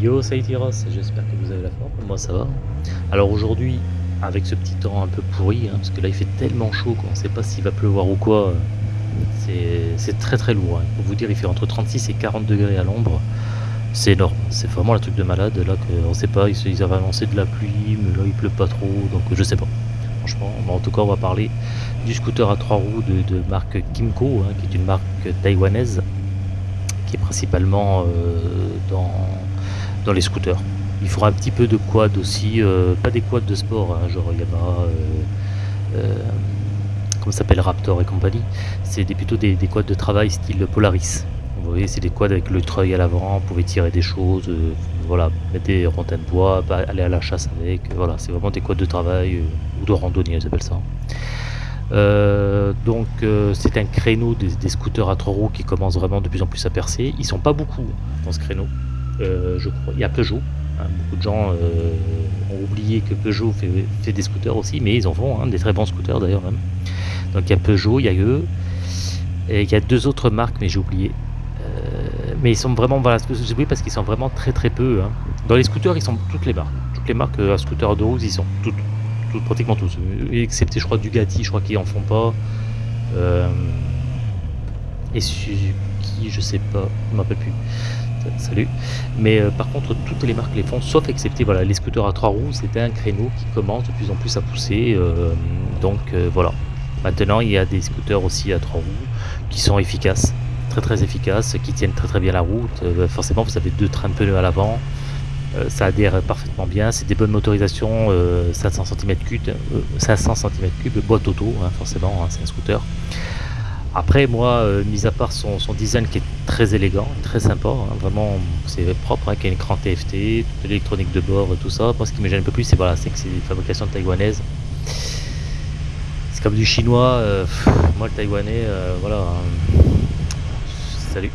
Yo, salut Tyros, j'espère que vous avez la forme, moi ça va. Alors aujourd'hui, avec ce petit temps un peu pourri, hein, parce que là il fait tellement chaud qu'on ne sait pas s'il va pleuvoir ou quoi, c'est très très lourd. Hein. Pour vous dire, il fait entre 36 et 40 degrés à l'ombre, c'est énorme, c'est vraiment un truc de malade, là qu'on sait pas, ils, avaient annoncé de la pluie, mais là il pleut pas trop, donc je sais pas. Franchement, en tout cas on va parler du scooter à trois roues de, marque Kimco, hein, qui est une marque taïwanaise, qui est principalement euh, dans dans les scooters. Il faudra un petit peu de quad aussi, euh, pas des quads de sport, hein, genre Yamaha, euh, euh, comment s'appelle Raptor et compagnie. C'est plutôt des, quads de travail style Polaris. Vous voyez, c'est des quads avec le treuil à l'avant, vous pouvez tirer des choses, voilà, mettre des rondins de bois, aller à la chasse avec, voilà, c'est vraiment des quads de travail ou de randonnée, ils appellent ça. donc c'est un créneau des, des, scooters à trois roues qui commence vraiment de plus en plus à percer. Ils sont pas beaucoup dans ce créneau. Euh, je crois. Il y a Peugeot. Hein. beaucoup de gens euh, ont oublié que Peugeot fait, des scooters aussi, mais ils en font hein, des très bons scooters d'ailleurs même. Donc il y a Peugeot, il y a eux, et il y a deux autres marques, mais j'ai oublié. Euh, mais ils sont vraiment, voilà, j'ai oublié parce qu'ils sont vraiment très très peu. Hein. Dans les scooters, ils sont toutes les marques. Toutes les marques à scooter de roue, ils sont toutes, pratiquement tous. Excepté, je crois, Dugati, je crois qu'ils en font pas. et Suzuki, je sais pas, je me rappelle plus salut. Mais euh, par contre, toutes les marques les font, sauf excepté voilà, les scooters à trois roues, c'était un créneau qui commence de plus en plus à pousser. Euh, donc euh, voilà. Maintenant, il y a des scooters aussi à trois roues qui sont efficaces, très très efficaces, qui tiennent très très bien la route. forcément, vous avez deux trains de pneus à l'avant. ça adhère parfaitement bien, c'est des bonnes motorisations, 500 cm3, 500 cm3, boîte auto, hein, forcément, hein, c'est un scooter. Après, moi, euh, mis à part son, design qui est très élégant, très sympa, hein, vraiment c'est propre, hein, qui a un écran TFT, toute l'électronique de bord, tout ça. Moi, ce qui me gêne un peu plus, c'est voilà, que c'est une fabrication taïwanaise. C'est comme du chinois. Euh, moi, le taïwanais, euh, voilà. Hein salut.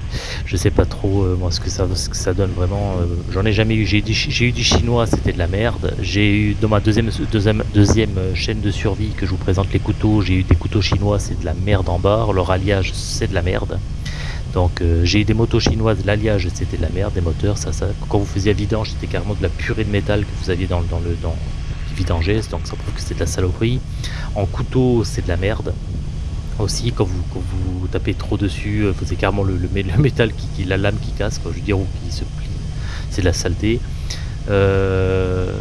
Je sais pas trop euh, moi ce que ça donne vraiment. Euh, j'en ai jamais eu. J'ai eu du chinois, c'était de la merde. J'ai eu dans ma deuxième, deuxième chaîne de survie que je vous présente les couteaux. J'ai eu des couteaux chinois, c'est de la merde en barre. Leur alliage, c'est de la merde. Donc euh, j'ai eu des motos chinoises, l'alliage c'était de la merde, des moteurs, ça, ça. Quand vous faisiez vidange, c'était carrément de la purée de métal que vous aviez dans, dans le dans donc ça prouve que c'était de la saloperie. En couteau, c'est de la merde aussi quand vous, vous tapez trop dessus, euh, avez carrément le, le, métal qui, la lame qui casse, quoi, je veux dire, ou qui se plie. C'est de la saleté. Euh,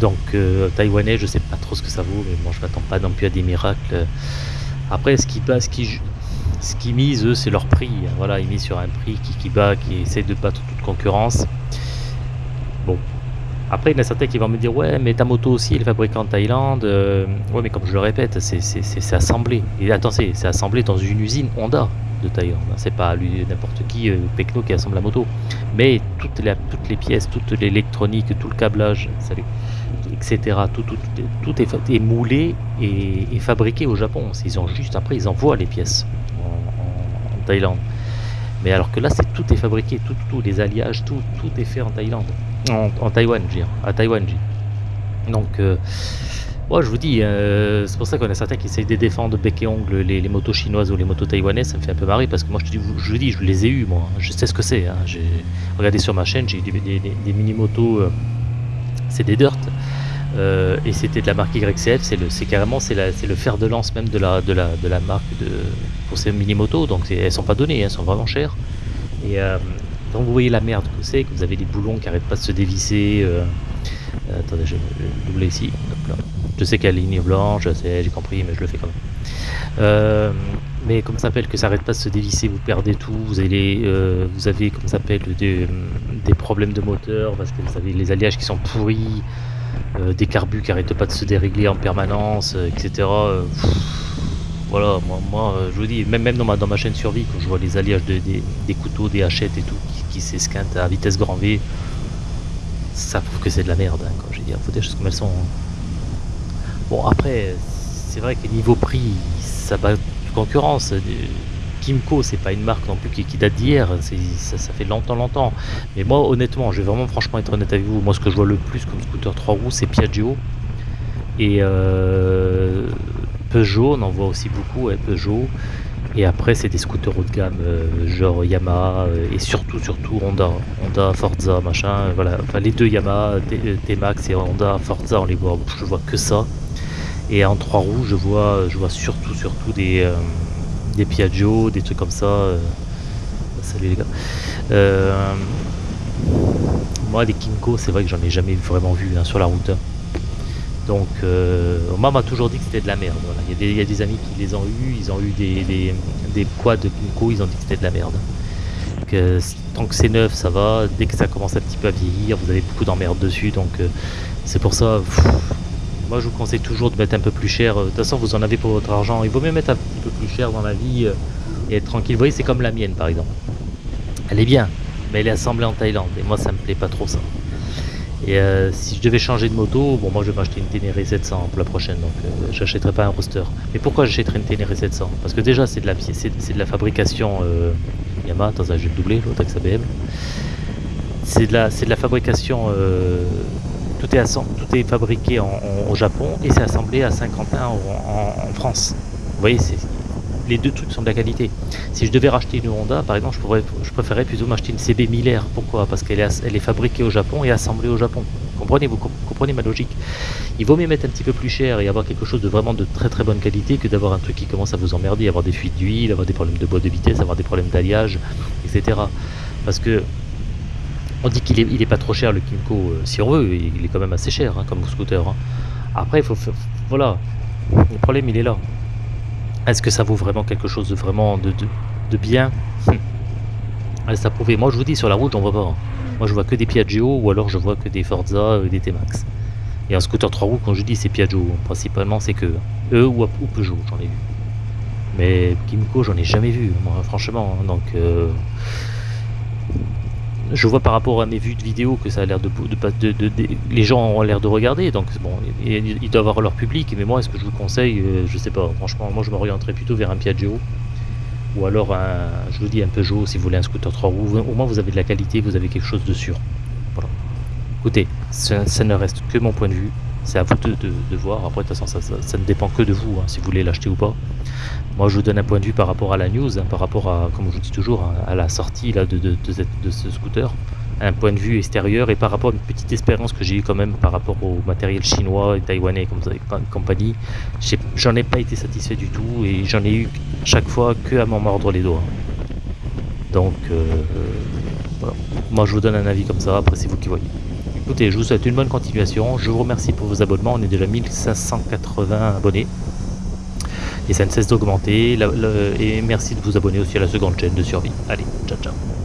donc euh, taïwanais, je sais pas trop ce que ça vaut, mais bon, je m'attends pas non plus à des miracles. Après, ce qui ce qui, ce qui mise, eux, c'est leur prix. Voilà, ils misent sur un prix qui, qui bat, qui essaie de battre toute concurrence. Bon, après, il y en a certains qui vont me dire Ouais, mais ta moto aussi, elle est fabriquée en Thaïlande. Euh, ouais, mais comme je le répète, c'est assemblé. Et attention, c'est assemblé dans une usine Honda de Thaïlande. C'est pas n'importe qui, euh, Pecno, qui assemble la moto. Mais toutes les, toutes les pièces, toute l'électronique, tout le câblage, salut, etc., tout, tout, tout est, moulé et, fabriqué au Japon. Ils ont juste, après, ils envoient les pièces en, Thaïlande. Mais alors que là, c'est tout est fabriqué, tout, tout, les alliages, tout, tout est fait en Thaïlande. En, Taïwan, je. À Taïwan, Donc, euh, moi, je vous dis, euh, c'est pour ça qu'on a certains qui essayent de défendre bec et ongle les, motos chinoises ou les motos taïwanaises. Ça me fait un peu marrer parce que moi, je, dis, je vous dis, je les ai eu, moi. Je sais ce que c'est. Hein. J'ai regardé sur ma chaîne, j'ai eu des, mini-motos, euh, c'est des dirt. et c'était de la marque YCF, c'est carrément c'est le fer de lance même de la, marque pour ces mini-motos, donc elles sont pas données, elles sont vraiment chères. Donc vous voyez la merde que c'est, que vous avez des boulons qui n'arrêtent pas de se dévisser. Euh, euh, attendez, je vais doubler ici. Je sais qu'il y a la ligne blanche, j'ai compris, mais je le fais quand même. Euh, mais comment ça s'appelle que ça n'arrête pas de se dévisser, vous perdez tout, vous avez, vous avez comment s'appelle des, problèmes de moteur parce que vous avez les alliages qui sont pourris, des carbus qui n'arrêtent pas de se dérégler en permanence, etc. voilà, moi, moi, je vous dis, même, dans, ma, dans ma chaîne survie, quand je vois les alliages de, des, couteaux, des hachettes et tout, qui s'esquinte à vitesse grand V, ça prouve que c'est de la merde. Hein, quand je dis, faut des choses comme elles sont. Hein. Bon, après, c'est vrai que niveau prix, ça bat concurrence. Kimco, c'est pas une marque non plus qui, date d'hier, ça, ça, fait longtemps, longtemps. Mais moi, honnêtement, je vais vraiment franchement être honnête avec vous. Moi, ce que je vois le plus comme scooter 3 roues, c'est Piaggio. Et euh, Peugeot, on en voit aussi beaucoup, Peugeot. Et après, c'est des scooters haut de gamme, euh, genre Yamaha euh, et surtout, surtout Honda. Honda, Forza, machin, euh, voilà. Enfin, les deux Yamaha, T-Max et Honda, Forza, on les voit, je vois que ça. Et en trois roues, je vois, je vois surtout, surtout des, des Piaggio, des trucs comme ça. salut les gars. moi, des Kinko, c'est vrai que j'en ai jamais vraiment vu hein, sur la route. Donc, euh, moi, m'a toujours dit que c'était de la merde. Il, y a des, amis qui les ont eu, ils ont eu des, des, quads de Kinko, ils ont dit que c'était de la merde. Tant que c'est neuf, ça va. Dès que ça commence un petit peu à vieillir, vous avez beaucoup d'emmerdes dessus. Donc, euh, c'est pour ça. moi, je vous conseille toujours de mettre un peu plus cher. De toute façon, vous en avez pour votre argent. Il vaut mieux mettre un petit peu plus cher dans la vie euh, et être tranquille. Vous voyez, c'est comme la mienne, par exemple. Elle est bien, mais elle est assemblée en Thaïlande. Et moi, ça me plaît pas trop ça. Et euh, si je devais changer de moto, bon moi je vais m'acheter une Ténéré 700 pour la prochaine, donc euh, j'achèterai pas un roster. Mais pourquoi j'achèterais une Ténéré 700 Parce que déjà c'est de la c'est de la fabrication euh, Yamaha, attends ça je vais le doubler, l'autre avec de la c'est de la fabrication tout est tout est fabriqué au Japon et c'est assemblé à Saint-Quentin en, en, France. Vous voyez, c'est les deux trucs sont de la qualité. Si je devais racheter une Honda, par exemple, je, pourrais, je préférerais plutôt m'acheter une CB 1000 Pourquoi? Parce qu'elle est, fabriquée au Japon et assemblée au Japon. Comprenez, vous comprenez ma logique Il vaut mieux mettre un petit peu plus cher et avoir quelque chose de vraiment de très très bonne qualité que d'avoir un truc qui commence à vous emmerder, avoir des fuites d'huile, avoir des problèmes de boîte de vitesse, avoir des problèmes d'alliage, etc. Parce que on dit qu'il est, il est pas trop cher le Kimco, euh, si on veut, il est quand même assez cher hein, comme scooter. Hein. Après, il faut, voilà, le problème il est là. Est-ce que ça vaut vraiment quelque chose de vraiment de, de, bien? Reste à prouver. Moi je vous dis sur la route on voit pas. Moi je vois que des Piaggio ou alors je vois que des Forza et des T-Max. Et un scooter 3 roues quand je dis c'est Piaggio, principalement c'est que eux ou, Peugeot j'en ai vu. Mais Kimco j'en ai jamais vu moi franchement. Hein. donc euh, je vois par rapport à mes vues de vidéos que ça a l'air de, les gens ont l'air de regarder donc bon ils doivent avoir leur public mais moi est-ce que je vous conseille euh, je sais pas franchement moi je m'orienterais plutôt vers un Piaggio ou alors je vous dis un Peugeot si vous voulez un scooter 3 roues au moins vous avez de la qualité vous avez quelque chose de sûr. Voilà. Écoutez ça, ne reste que mon point de vue c'est à vous de, voir après de toute façon ça, ne dépend que de vous hein, si vous voulez l'acheter ou pas moi, je vous donne un point de vue par rapport à la news, hein, par rapport à, comme je vous dis toujours, hein, à la sortie là, de, ce scooter. Un point de vue extérieur et par rapport à une petite expérience que j'ai eu quand même par rapport au matériel chinois et taïwanais comme compagnie, j'en ai pas été satisfait du tout et j'en ai eu chaque fois que à m'en mordre les doigts. Donc, euh, moi je vous donne un avis comme ça, après c'est vous qui voyez. Écoutez, je vous souhaite une bonne continuation, je vous remercie pour vos abonnements, on est déjà 1580 abonnés et ça ne cesse d'augmenter. Et merci de vous abonner aussi à la seconde chaîne de survie. Allez, ciao ciao